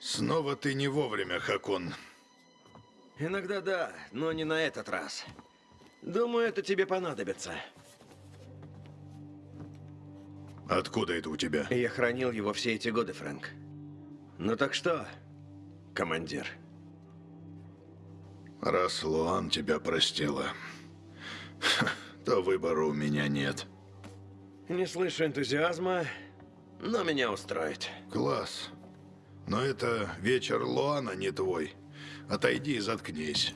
Снова ты не вовремя, Хакон. Иногда да, но не на этот раз. Думаю, это тебе понадобится. Откуда это у тебя? Я хранил его все эти годы, Фрэнк. Ну так что, командир? Раз Луан тебя простила, то выбора у меня нет. Не слышу энтузиазма, но меня устроит. Класс. Но это вечер Луана не твой. Отойди и заткнись.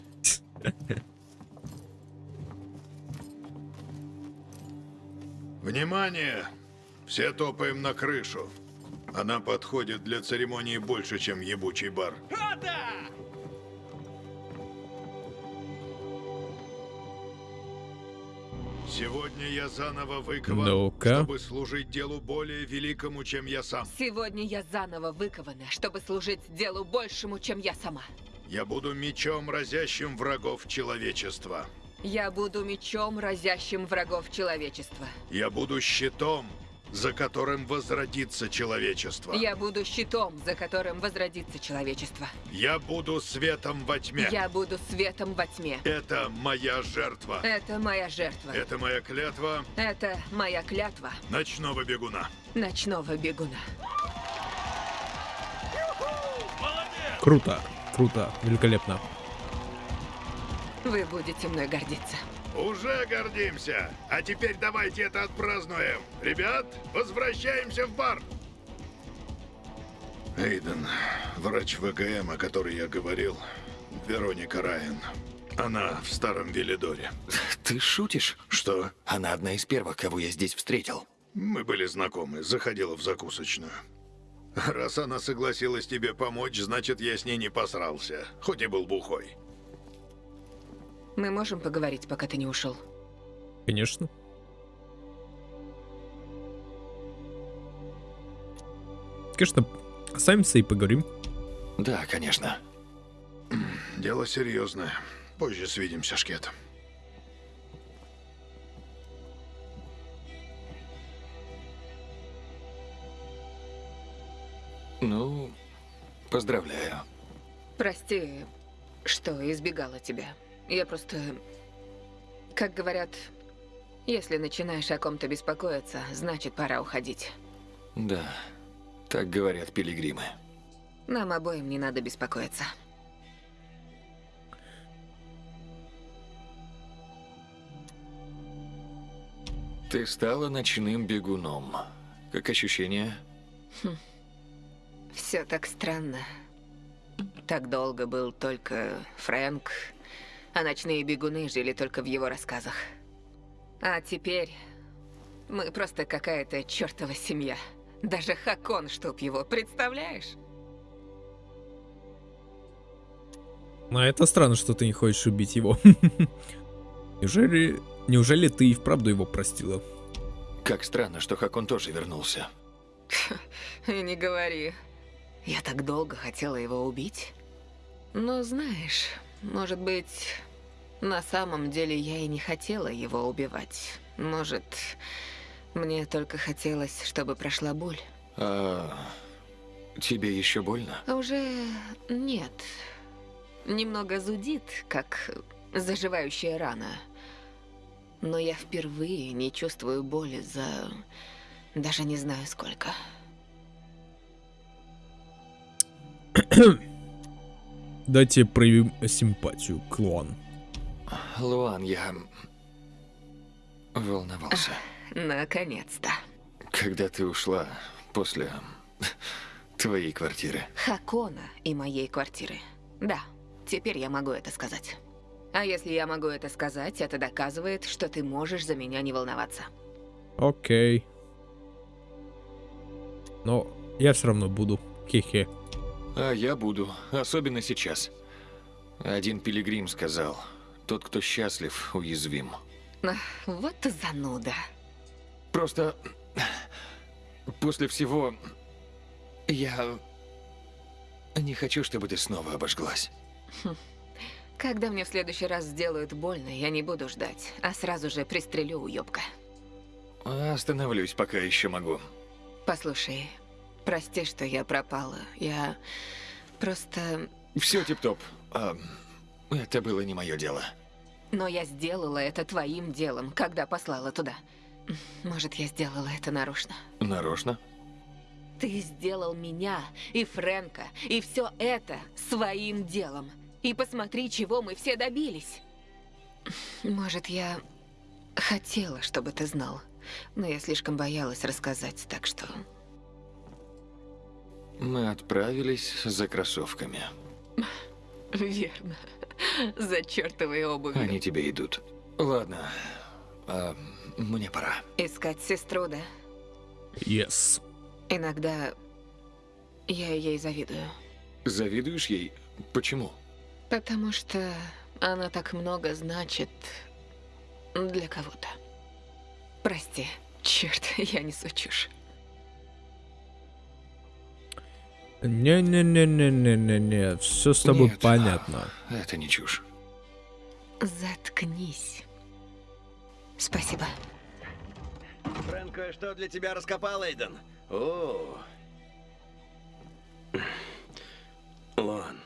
Внимание! Все топаем на крышу. Она подходит для церемонии больше, чем ебучий бар. Сегодня я заново выкован, Ну-ка. чтобы служить делу более великому, чем я сам. Сегодня я заново выкована, чтобы служить делу большему, чем я сама. Я буду мечом, разящим врагов человечества. Я буду мечом, разящим врагов человечества. Я буду щитом, за которым возродится человечество. Я буду щитом, за которым возродится человечество. Я буду светом во тьме. Я буду светом во тьме. Это моя жертва. Это моя жертва. Это моя клятва Это моя клятва ночного бегуна. ночного бегуна. Круто, круто, великолепно. Вы будете мной гордиться. Уже гордимся. А теперь давайте это отпразднуем. Ребят, возвращаемся в бар. Эйден, врач ВГМ, о которой я говорил, Вероника Райан. Она в старом Велидоре. Ты шутишь? Что? Она одна из первых, кого я здесь встретил. Мы были знакомы, заходила в закусочную. Раз она согласилась тебе помочь, значит, я с ней не посрался, хоть и был бухой. Мы можем поговорить, пока ты не ушел? Конечно. Конечно, оставимся и поговорим. Да, конечно. Дело серьезное. Позже свидимся, Шкет. Ну, поздравляю. Прости, что избегала тебя. Я просто... Как говорят, если начинаешь о ком-то беспокоиться, значит пора уходить. Да, так говорят пилигримы. Нам обоим не надо беспокоиться. Ты стала ночным бегуном. Как ощущение? Все так странно. Так долго был только Фрэнк, а ночные бегуны жили только в его рассказах. А теперь мы просто какая-то чертова семья. Даже Хакон, чтоб его, представляешь? Но это странно, что ты не хочешь убить его. Неужели, неужели ты и вправду его простила? Как странно, что Хакон тоже вернулся. И не говори. Я так долго хотела его убить. Но знаешь, может быть, на самом деле я и не хотела его убивать. Может, мне только хотелось, чтобы прошла боль. А тебе еще больно? Уже нет. Немного зудит, как заживающая рана. Но я впервые не чувствую боли за... Даже не знаю сколько. Дайте проявим симпатию, клон. Луан, я волновался. Наконец-то. Когда ты ушла после твоей квартиры. Хакона и моей квартиры. Да, теперь я могу это сказать. А если я могу это сказать, это доказывает, что ты можешь за меня не волноваться. Окей. Но я все равно буду. Хе-хе. А я буду, особенно сейчас. Один пилигрим сказал, тот, кто счастлив, уязвим. Ах, Вот ты зануда. Просто после всего я не хочу, чтобы ты снова обожглась. Хм. Когда мне в следующий раз сделают больно, я не буду ждать, а сразу же пристрелю уёбка. Остановлюсь, пока еще могу. Послушай, прости, что я пропала. Я просто... Все тип-топ. А, это было не мое дело. Но я сделала это твоим делом, когда послала туда. Может, я сделала это нарочно. Нарочно? Ты сделал меня и Фрэнка, и все это своим делом. И посмотри, чего мы все добились. Может, я хотела, чтобы ты знал, но я слишком боялась рассказать, так что... Мы отправились за кроссовками. Верно. За чертовой обувью. Они тебе идут. Ладно, а, мне пора. Искать сестру, да? Yes. Иногда я ей завидую. Завидуешь ей? Почему? Потому что она так много значит для кого-то. Прости, черт, я несу чушь. Не-не-не-не-не-не-не, все с тобой Нет, понятно. Это не чушь. Заткнись. Спасибо. Фрэнк кое-что для тебя раскопал, Эйден. О. Лон,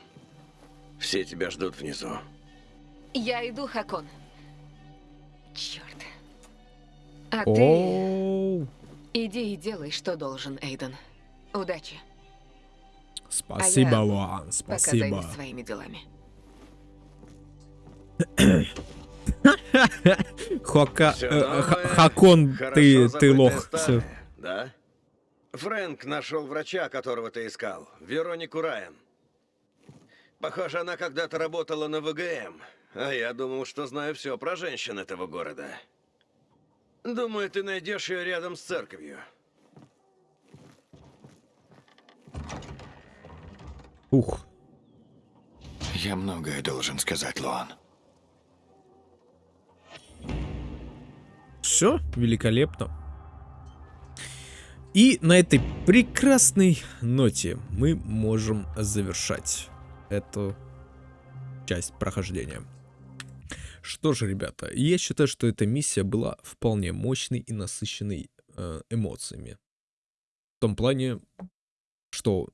все тебя ждут внизу. Я иду, Хакон. Черт. А ты иди и делай, что должен, Эйден. Удачи. Спасибо, а я Луан, Пока спасибо. своими делами. Хока... Э, Хакон, ты, ты лох. Да? Фрэнк нашел врача, которого ты искал. Веронику Райан. Похоже, она когда-то работала на ВГМ. А я думал, что знаю все про женщин этого города. Думаю, ты найдешь ее рядом с церковью. Ух. Я многое должен сказать, Луан. Все, великолепно. И на этой прекрасной ноте мы можем завершать эту часть прохождения. Что же, ребята, я считаю, что эта миссия была вполне мощной и насыщенной э, эмоциями. В том плане, что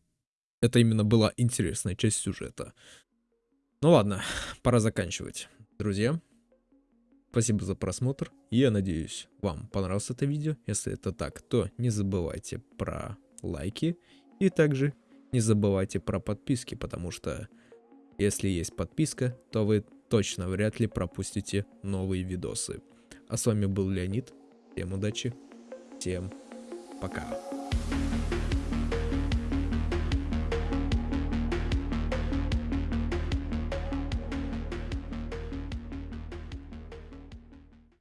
это именно была интересная часть сюжета. Ну ладно, пора заканчивать. Друзья, спасибо за просмотр. Я надеюсь, вам понравилось это видео. Если это так, то не забывайте про лайки. И также не забывайте про подписки, потому что если есть подписка, то вы точно вряд ли пропустите новые видосы. А с вами был Леонид. Всем удачи. Всем пока.